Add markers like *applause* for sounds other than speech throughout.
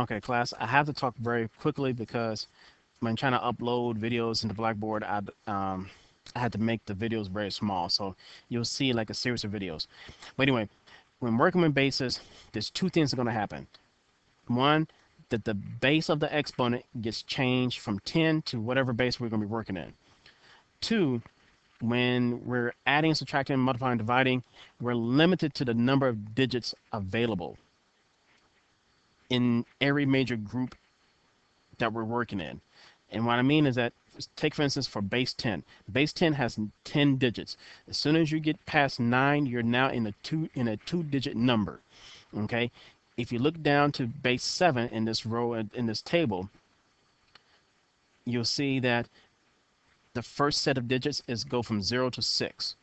Okay, class, I have to talk very quickly because when trying to upload videos into Blackboard, I, um, I had to make the videos very small. So you'll see like a series of videos. But anyway, when working with bases, there's two things that are going to happen. One, that the base of the exponent gets changed from 10 to whatever base we're going to be working in. Two, when we're adding, subtracting, multiplying, dividing, we're limited to the number of digits available in every major group that we're working in. And what I mean is that, take for instance, for base 10. Base 10 has 10 digits. As soon as you get past 9, you're now in a two in a two-digit number. Okay? If you look down to base 7 in this row in this table, you'll see that the first set of digits is go from 0 to 6.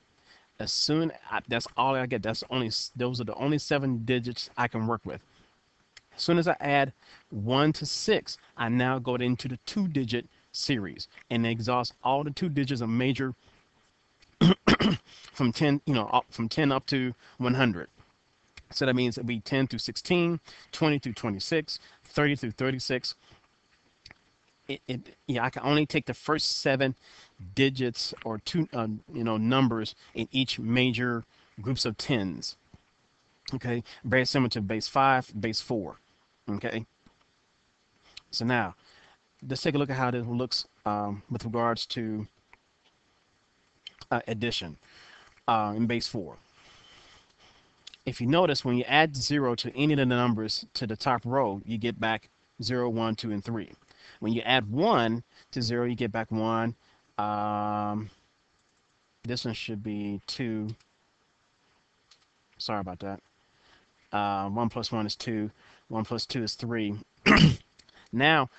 As soon that's all I get. That's only those are the only seven digits I can work with. As soon as I add 1 to 6, I now go into the two-digit series and exhaust all the two digits of major *clears throat* from 10, you know, up from 10 up to 100. So that means it'll be 10 through 16, 20 through 26, 30 through 36. It, it, yeah, I can only take the first seven digits or two, uh, you know, numbers in each major groups of tens. Okay, very similar to base five, base four. Okay. So now, let's take a look at how this looks um, with regards to uh, addition uh, in base 4. If you notice, when you add 0 to any of the numbers to the top row, you get back 0, 1, 2, and 3. When you add 1 to 0, you get back 1. Um, this one should be 2. Sorry about that. Uh, 1 plus 1 is 2. 1 plus 2 is 3. *clears throat* now,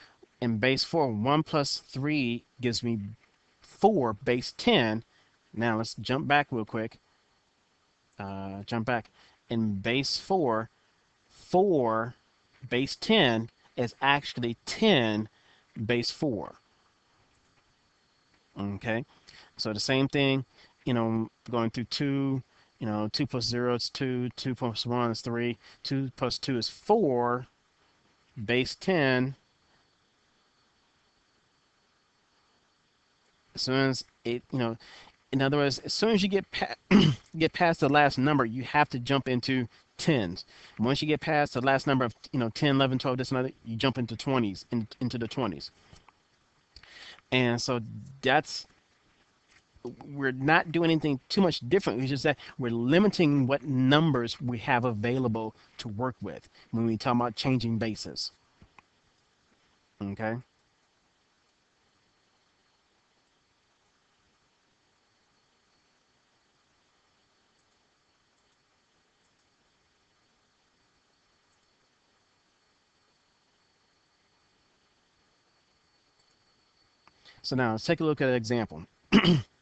in base 4, 1 plus 3 gives me 4 base 10. Now, let's jump back real quick. Uh, jump back. In base 4, 4 base 10 is actually 10 base 4. Okay, so the same thing, you know, going through 2, you know, 2 plus 0 is 2, 2 plus 1 is 3, 2 plus 2 is 4, base 10. As soon as it, you know, in other words, as soon as you get *clears throat* get past the last number, you have to jump into tens. Once you get past the last number of, you know, 10, 11, 12, this and other, you jump into 20s, in, into the 20s. And so that's we're not doing anything too much different. It's just that we're limiting what numbers we have available to work with when we talk about changing bases. Okay. So now let's take a look at an example. *clears throat*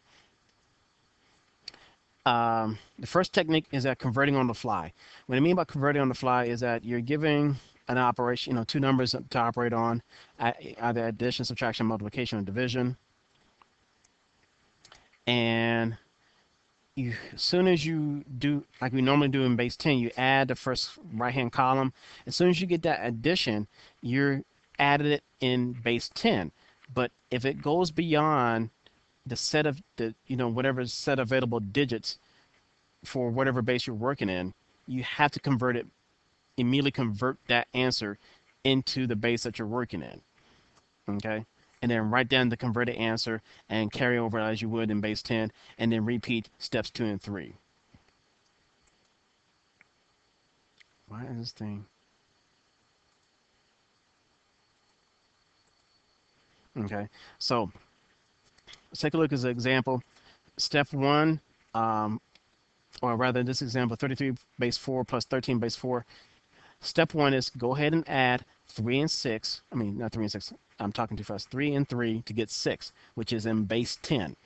Um, the first technique is that converting on the fly. What I mean by converting on the fly is that you're giving an operation, you know, two numbers to operate on, either addition, subtraction, multiplication, or division. And you, as soon as you do, like we normally do in base 10, you add the first right-hand column. As soon as you get that addition, you're added it in base 10. But if it goes beyond the set of the you know whatever set available digits for whatever base you're working in, you have to convert it immediately convert that answer into the base that you're working in. Okay? And then write down the converted answer and carry over as you would in base 10 and then repeat steps 2 and 3. Why is this thing? Okay, so Let's take a look as an example. Step one, um, or rather this example, 33 base 4 plus 13 base 4. Step one is go ahead and add 3 and 6. I mean, not 3 and 6. I'm talking too fast. 3 and 3 to get 6, which is in base 10.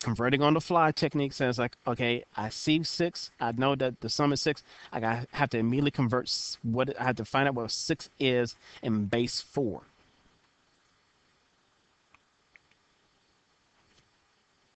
Converting on the fly technique says like, okay, I see 6. I know that the sum is 6. I have to immediately convert what I have to find out what 6 is in base 4.